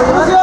안녕하세요.